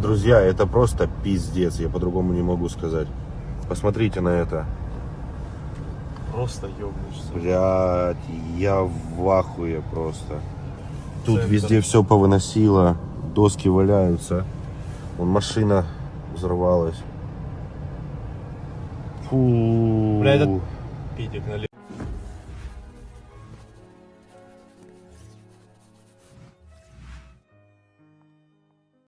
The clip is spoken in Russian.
Друзья, это просто пиздец, я по-другому не могу сказать. Посмотрите на это. Просто ёбнешься. Блядь, я в ахуе просто. Тут Центр. везде все повыносило, доски валяются. Вон машина взорвалась. Фу. Бля, это- Пидик налево.